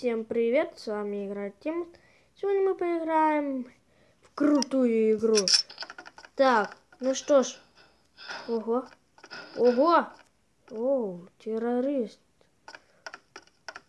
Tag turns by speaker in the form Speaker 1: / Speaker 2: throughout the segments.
Speaker 1: Всем привет, с вами игра Тим. Сегодня мы поиграем в крутую игру. Так, ну что ж. Ого. Ого. О, террорист.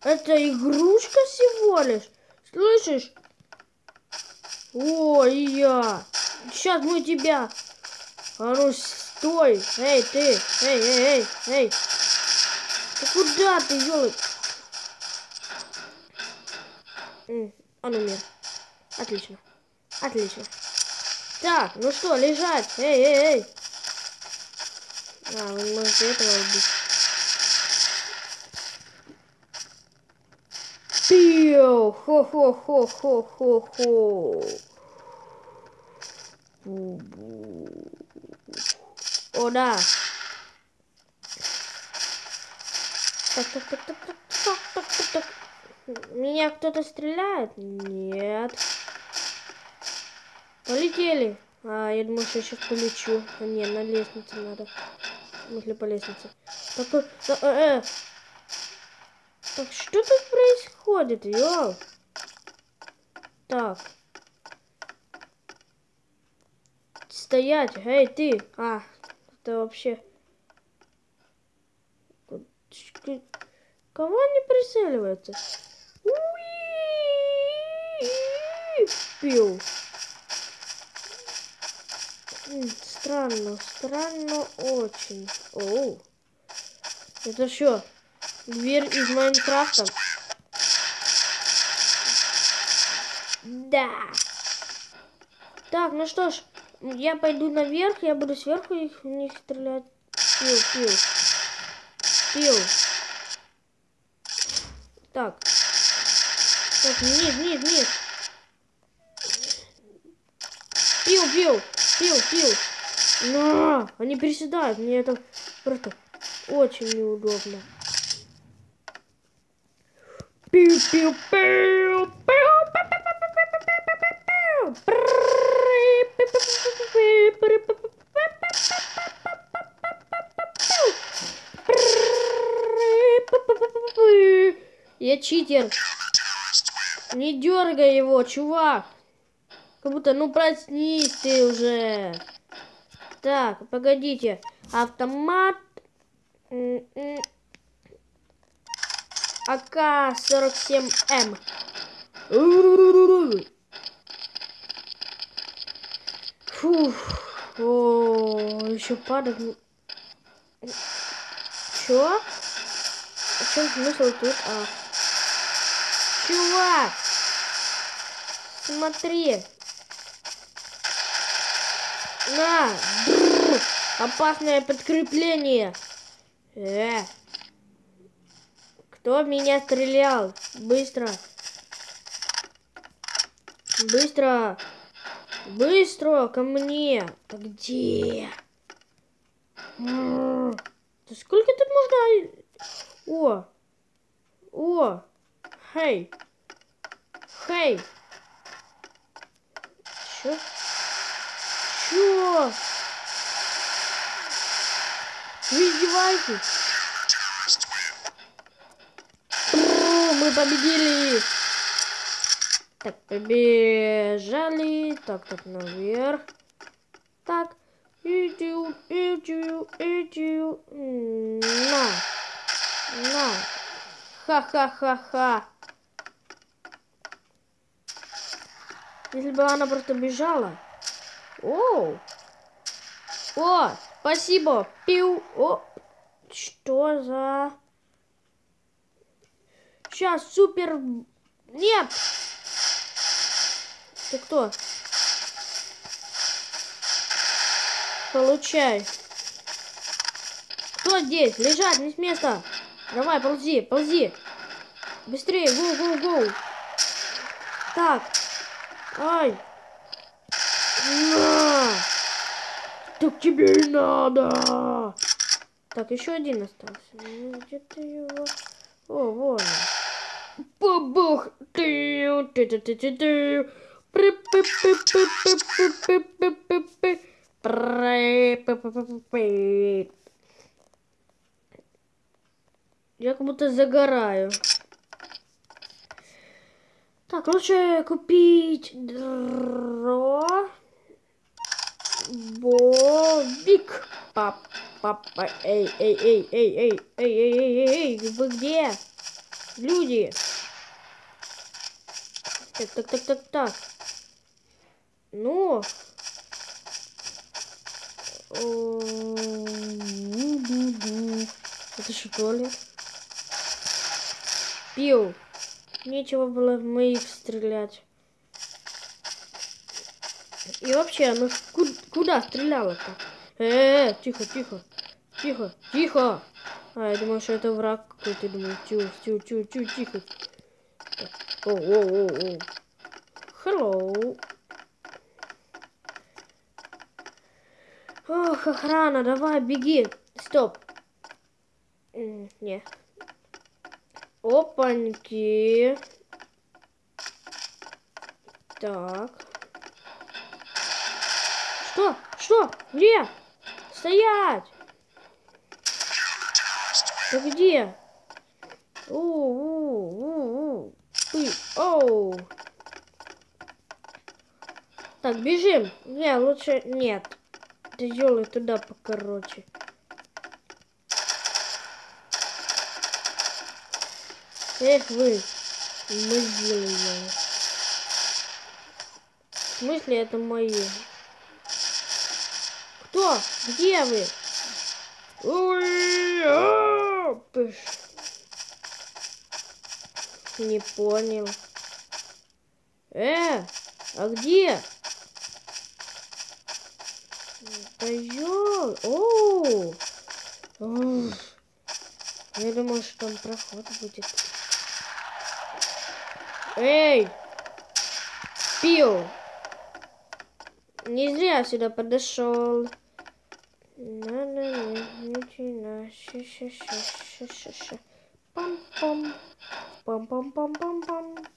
Speaker 1: Это игрушка всего лишь. Слышишь? О, и я. Сейчас мы тебя. А ну стой. Эй, ты. Эй, эй, эй, эй. Ты куда ты, елы? Он умер. Отлично. Отлично. Так, ну что, лежать. Эй, эй, эй. А, вы можете этого убить. Пиу! Хо-хо-хо-хо-хо-хо. О, да. Так, так, так, так, так, так, так, так, так. Меня кто-то стреляет? Нет. Полетели. А, я думаю, что я сейчас полечу. А, не, на лестнице надо. Мысли по лестнице. Так, э, э, э. так что тут происходит, йоу? Так. Стоять, эй, ты. А, это вообще... Кого они прицеливаются? Пил. Странно, странно очень. Оу. Это что? Дверь из Майнкрафта? Да. Так, ну что ж, я пойду наверх, я буду сверху их в них стрелять. Пил, пил. Пил. Так. Так, вниз, вниз, вниз. Пил, пил, пил, пил. На, они приседают. Мне это просто очень неудобно. Пил, пил, пил, пил. Я читер. Не дергай его, чувак. Как будто, ну проснись ты уже. Так, погодите. Автомат. АК-47М. Фух. О, еще падает. Чё? В чем смысл тут? А. Чувак! Смотри! На! Бррр, опасное подкрепление! Э! Кто меня стрелял? Быстро! Быстро! Быстро ко мне! А где? Да сколько тут можно... О! О! Хей! Хей! Чё? Чё? Вы издеваетесь? Мы победили! Так, побежали. Так, так, наверх. Так. Иди, иди, иди. На. На. Ха-ха-ха-ха. Если бы она просто бежала. О! О! Спасибо! Пиу! О! Что за... Сейчас, супер... Нет! Ты кто? Получай. Кто здесь? Лежать, не с места. Давай, ползи, ползи. Быстрее, гоу, гоу, гоу. Так. Ай. На. Так тебе и надо. Так, еще один остался. Ну, где-то его... О, вон. Побух. Ты, ты, ты, ты, ты, ты. Я как будто загораю. Так, лучше купить дро... Бобик. Папа, эй, эй, эй, эй, эй, эй, эй, эй, эй, эй, вы где? Люди. Так, так, так, так, так. Ну. Это что, туалет? Пил. Нечего было в моих стрелять. И вообще, она куда, куда стреляла-то? Э, -э, тихо, тихо, тихо, тихо. А, я думаю, что это враг какой-то. Думаю, тю, тю, тю, тю, тихо. О, о, о, о. Hello. Ох, охрана, давай, беги. Стоп. Не. Опаньки. Так. Что? Что? Где? Стоять! Ты где? У-у-у-у. Ты, оу. Так, бежим. Не, лучше нет. Ты делай туда покороче. Эх вы, мобильные. В смысле это мои? Кто? Где вы? Ой, Не понял. Э, а где? Козел. О, Я думал, что там проход будет. Эй! Пил! Не зря сюда подошел. Надо начинать. Пам-пам. Пам-пам-пам-пам-пам.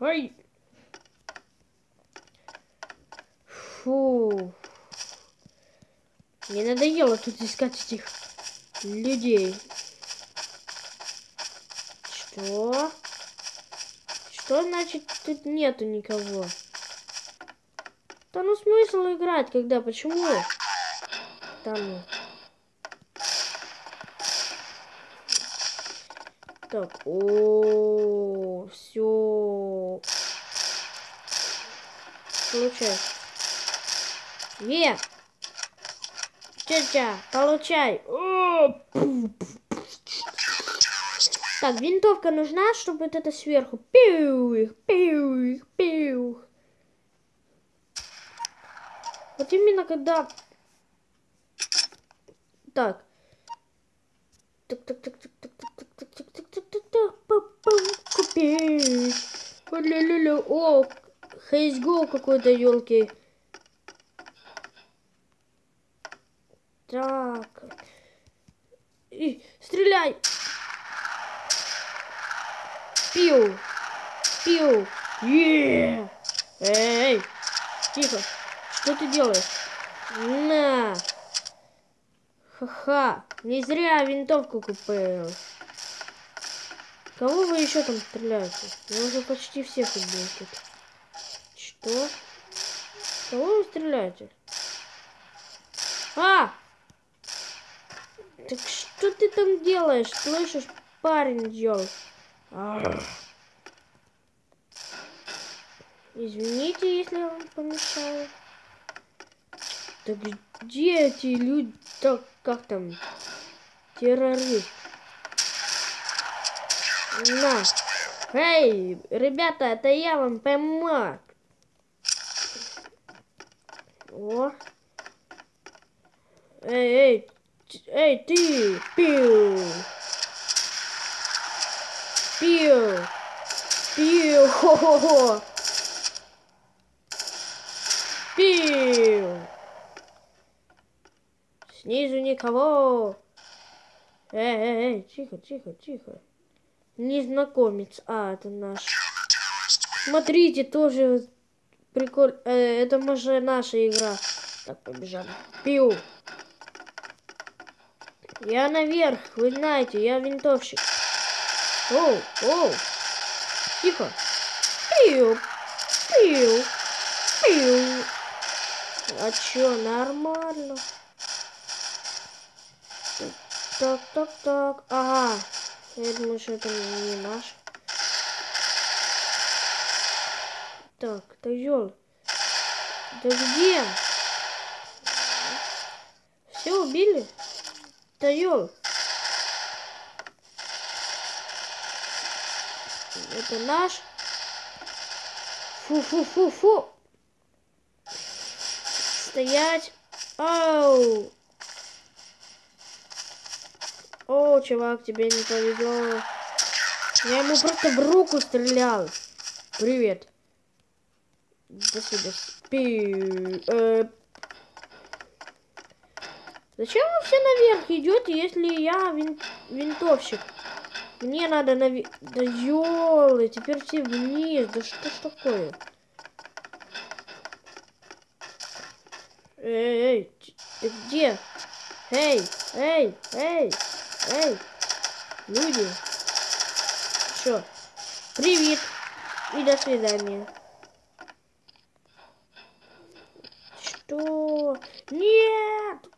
Speaker 1: Ой! Фу. Мне надоело тут искать этих людей. Что? Что значит тут нету никого? Да ну смысл играть, когда? Почему? Там. Так, о, все. Получай. Е! Тетя, получай. Так, винтовка нужна, чтобы вот это сверху. Пиу, пиу, пиу. Вот именно когда... Так. Так, так, так, так, так, так, так, так, так, так, так, так, так, купить. О, CSGO какой-то, елки. Так. И, стреляй. Пиу. Пиу. Е. Эй. Тихо. Что ты делаешь? На. Ха-ха. Не зря винтовку купил. Кого вы еще там стреляете? Я уже почти всех убил. Что? Кого вы стреляете? А! Так что ты там делаешь? Слышишь, парень делал? Извините, если я вам помешаю. Так где эти люди? Так, как там? Террорист. На. Эй, ребята, это я вам помог. О. Эй, эй, эй, ты, пиу. Пиу. Пиу. Хо-хо-хо. Пиу. Снизу никого. Эй, эй, эй, тихо, тихо, тихо. Незнакомец. А, это наш. Смотрите, тоже прикольно. Э, это может наша игра. Так, побежали. Пиу. Я наверх, вы знаете, я винтовщик. Оу, оу. Тихо. Пиу, пиу, пиу. А чё, нормально? Так, так, так. Ага. Я думаю, что это не наш. Так, да ёл. Да где? Все убили? Да ёл. Это наш. Фу-фу-фу-фу. Стоять. Оу. О, чувак, тебе не повезло. Я ему просто в руку стрелял. Привет. До свидания. Пи... Э... Зачем вы все наверх идете, если я вин... винтовщик? Мне надо наверх... Да ёлы, теперь все вниз. Да что ж такое? Эй, эй, ты где? Эй, эй, эй, эй, люди. Что? Привет и до свидания. Что? Нет!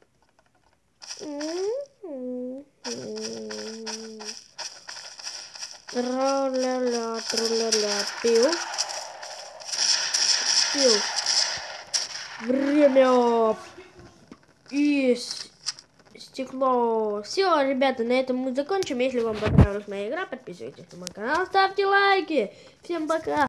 Speaker 1: Тра-ля-ля, тра-ля-ля, пил. Пил. Время и стекло. Все, ребята, на этом мы закончим. Если вам понравилась моя игра, подписывайтесь на мой канал, ставьте лайки. Всем пока.